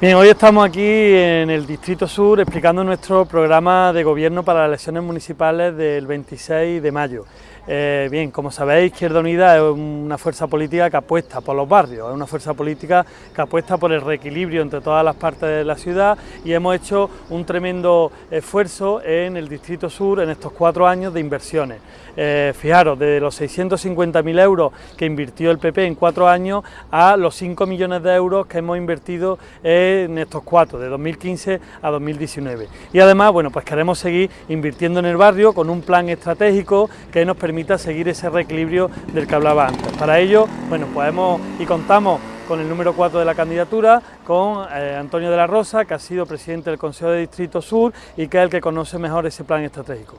Bien, hoy estamos aquí en el Distrito Sur explicando nuestro programa de gobierno para las elecciones municipales del 26 de mayo. Eh, bien, como sabéis, Izquierda Unida es una fuerza política que apuesta por los barrios, es una fuerza política que apuesta por el reequilibrio entre todas las partes de la ciudad y hemos hecho un tremendo esfuerzo en el Distrito Sur en estos cuatro años de inversiones. Eh, fijaros, de los 650.000 euros que invirtió el PP en cuatro años a los 5 millones de euros que hemos invertido en estos cuatro, de 2015 a 2019. Y además, bueno, pues queremos seguir invirtiendo en el barrio con un plan estratégico que nos permita seguir ese reequilibrio del que hablaba antes. Para ello, bueno, podemos y contamos con el número 4 de la candidatura, con eh, Antonio de la Rosa, que ha sido presidente del Consejo de Distrito Sur y que es el que conoce mejor ese plan estratégico.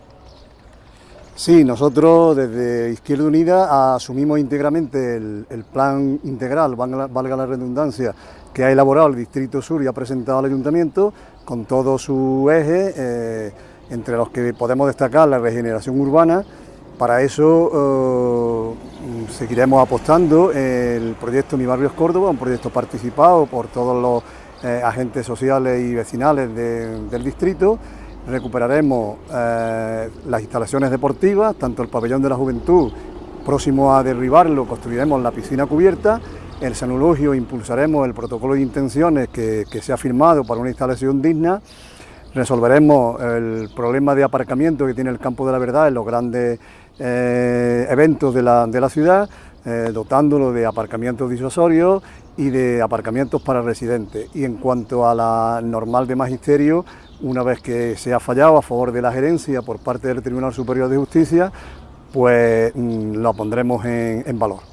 Sí, nosotros desde Izquierda Unida asumimos íntegramente el, plan integral, valga, la redundancia, que ha elaborado el Distrito Sur y ha presentado al Ayuntamiento con todo su eje, eh, entre los que podemos destacar la regeneración urbana, para eso eh, seguiremos apostando el proyecto Mi Barrio es Córdoba, un proyecto participado por todos los eh, agentes sociales y vecinales del distrito. Recuperaremos eh, las instalaciones deportivas, tanto el pabellón de la juventud, próximo a derribarlo, construiremos la piscina cubierta, el sanulogio impulsaremos el protocolo de intenciones que, que se ha firmado para una instalación digna, resolveremos el problema de aparcamiento que tiene el campo de la verdad en los grandes eh, eventos de la, de la ciudad, eh, dotándolo de aparcamientos disuasorios y de aparcamientos para residentes. Y en cuanto a la normal de magisterio, una vez que se ha fallado a favor de la gerencia por parte del Tribunal Superior de Justicia, pues mm, lo pondremos en valor.